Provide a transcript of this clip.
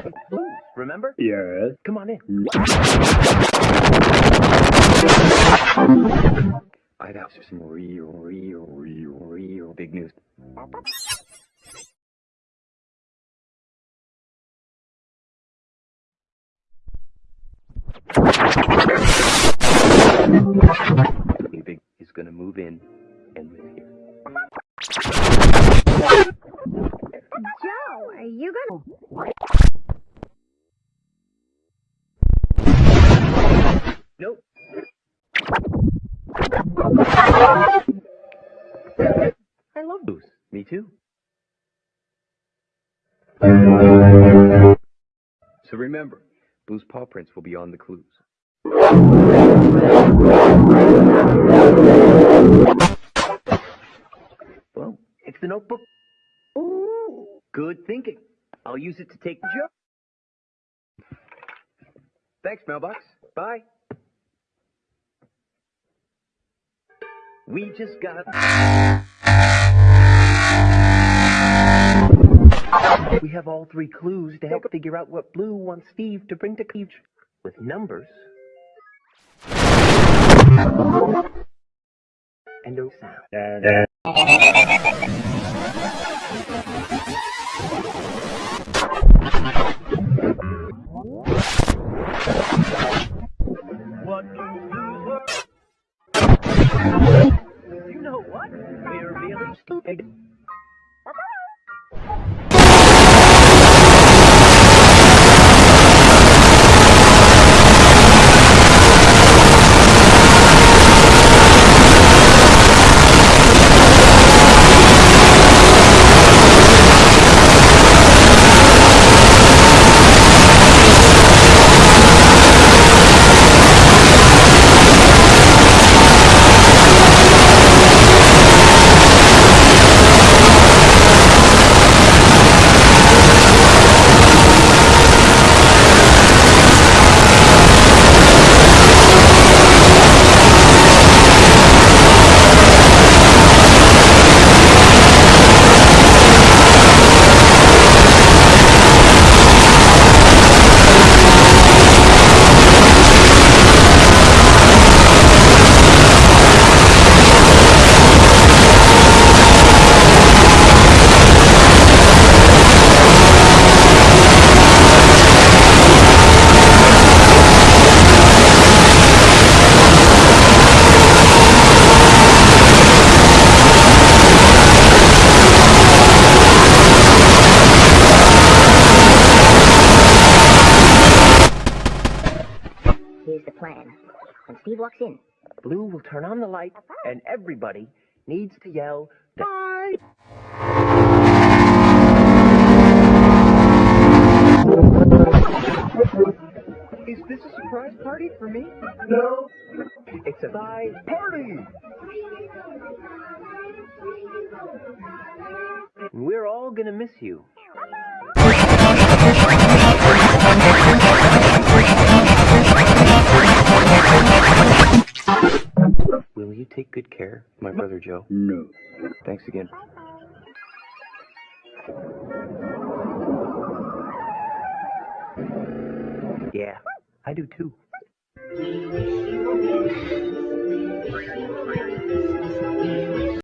Blues, remember? Yes. Come on in. I got some real, real, real, real big news. Big is gonna move in and live here. Joe, are you gonna? Nope. I love blues. Me too. So remember, Blue's paw prints will be on the clues. Well, it's the notebook. Ooh, good thinking. I'll use it to take the joke. Thanks, mailbox. Bye. We just got. We have all three clues to help figure out what Blue wants Steve to bring to Cleave with numbers and no sound. You know what? We're really Here's the plan. When Steve walks in, Blue will turn on the light, and everybody needs to yell, Bye! Is this a surprise party for me? No. It's a bye party! We're all gonna miss you. Of my brother Joe? No. Thanks again. Yeah, I do too.